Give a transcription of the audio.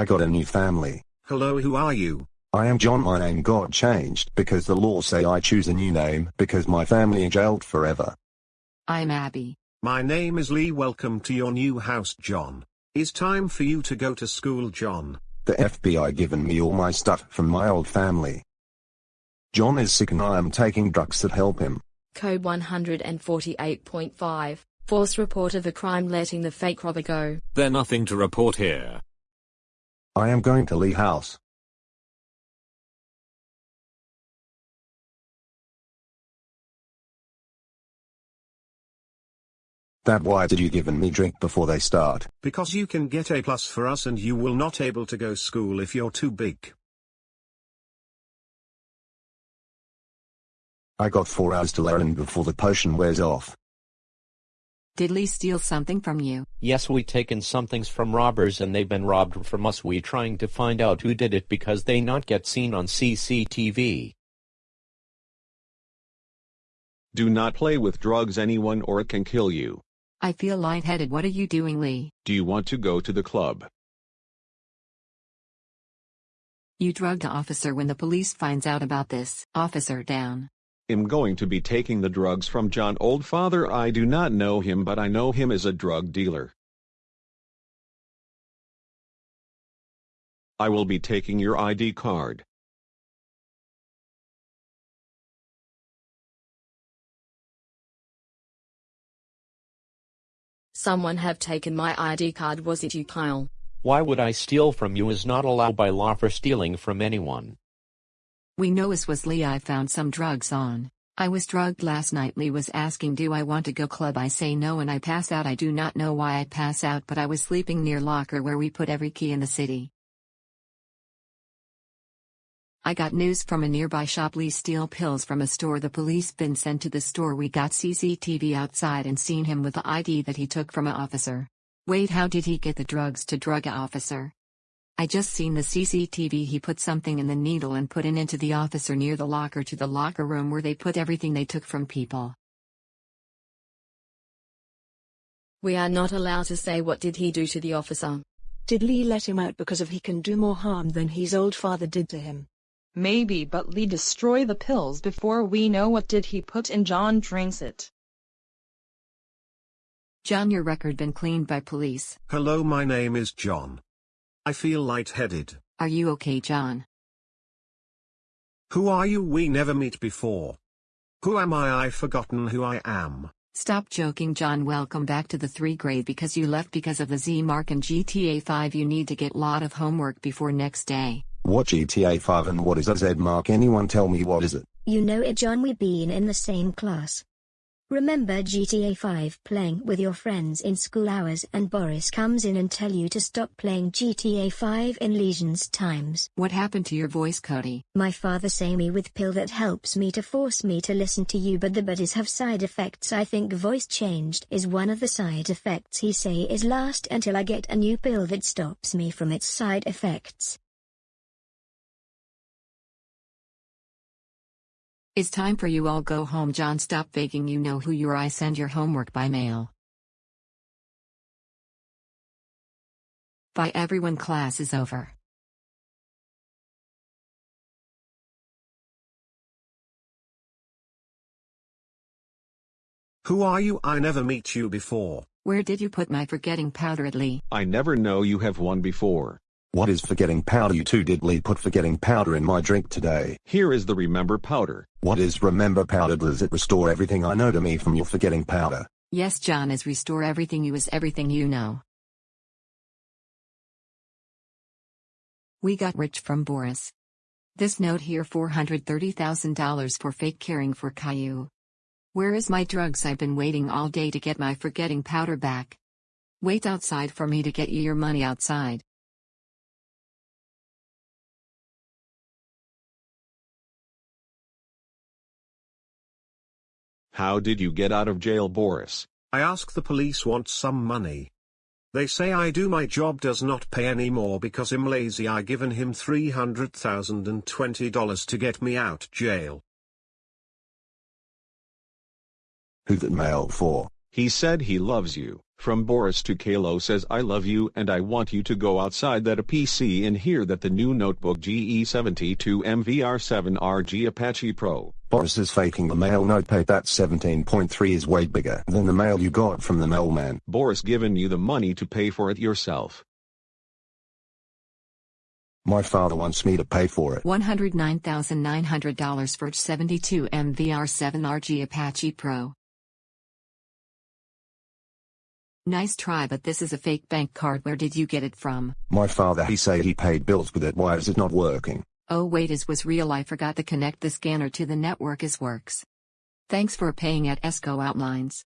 I got a new family. Hello, who are you? I am John. My name got changed because the law say I choose a new name because my family jailed forever. I'm Abby. My name is Lee. Welcome to your new house, John. It's time for you to go to school, John. The FBI given me all my stuff from my old family. John is sick and I am taking drugs that help him. Code 148.5. False report of a crime letting the fake robber go. There nothing to report here. I am going to Lee house. That why did you given me drink before they start? Because you can get A plus for us and you will not able to go school if you're too big. I got four hours to learn before the potion wears off. Did Lee steal something from you? Yes, we taken somethings from robbers and they've been robbed from us. We trying to find out who did it because they not get seen on CCTV. Do not play with drugs anyone or it can kill you. I feel lightheaded. What are you doing, Lee? Do you want to go to the club? You drugged the officer when the police finds out about this. Officer down. Am going to be taking the drugs from John Oldfather. I do not know him but I know him as a drug dealer. I will be taking your ID card. Someone have taken my ID card. Was it you, Kyle? Why would I steal from you is not allowed by law for stealing from anyone. We know it was Lee. I found some drugs on. I was drugged last night. Lee was asking, Do I want to go club? I say no and I pass out. I do not know why I pass out, but I was sleeping near locker where we put every key in the city. I got news from a nearby shop. Lee steal pills from a store. The police been sent to the store. We got CCTV outside and seen him with the ID that he took from a officer. Wait, how did he get the drugs to drug a officer? I just seen the CCTV. He put something in the needle and put it into the officer near the locker to the locker room where they put everything they took from people. We are not allowed to say what did he do to the officer. Did Lee let him out because of he can do more harm than his old father did to him? Maybe but Lee destroy the pills before we know what did he put in John drinks it. John, your record been cleaned by police. Hello, my name is John. I feel lightheaded. Are you okay, John? Who are you? We never meet before. Who am I? I've forgotten who I am. Stop joking, John. Welcome back to the 3 grade because you left because of the Z mark and GTA 5. You need to get lot of homework before next day. What GTA 5 and what is a Z mark? Anyone tell me what is it? You know it, John. We've been in the same class. Remember GTA 5 playing with your friends in school hours and Boris comes in and tell you to stop playing GTA 5 in lesions times. What happened to your voice, Cody? My father say me with pill that helps me to force me to listen to you but the buddies have side effects I think voice changed is one of the side effects he say is last until I get a new pill that stops me from its side effects. It's time for you all go home John stop faking you know who you are I send your homework by mail. Bye everyone class is over. Who are you? I never meet you before. Where did you put my forgetting powder at Lee? I never know you have one before. What is forgetting powder? You two did Lee put forgetting powder in my drink today. Here is the remember powder. What is remember powder? Does it restore everything I know to me from your forgetting powder? Yes, John is restore everything you is everything you know. We got rich from Boris. This note here $430,000 for fake caring for Caillou. Where is my drugs? I've been waiting all day to get my forgetting powder back. Wait outside for me to get you your money outside. How did you get out of jail, Boris? I ask the police want some money. They say I do my job does not pay anymore because I'm lazy I given him $300,020 to get me out jail. Who that mail for? He said he loves you. From Boris to Kalo says I love you and I want you to go outside that a PC in here that the new notebook GE72 MVR7RG Apache Pro. Boris is faking the mail notepad that 17.3 is way bigger than the mail you got from the mailman. Boris given you the money to pay for it yourself. My father wants me to pay for it. $109,900 for 72 MVR7RG Apache Pro. Nice try but this is a fake bank card where did you get it from? My father he say he paid bills with it why is it not working? Oh wait is was real I forgot to connect the scanner to the network as works. Thanks for paying at ESCO Outlines.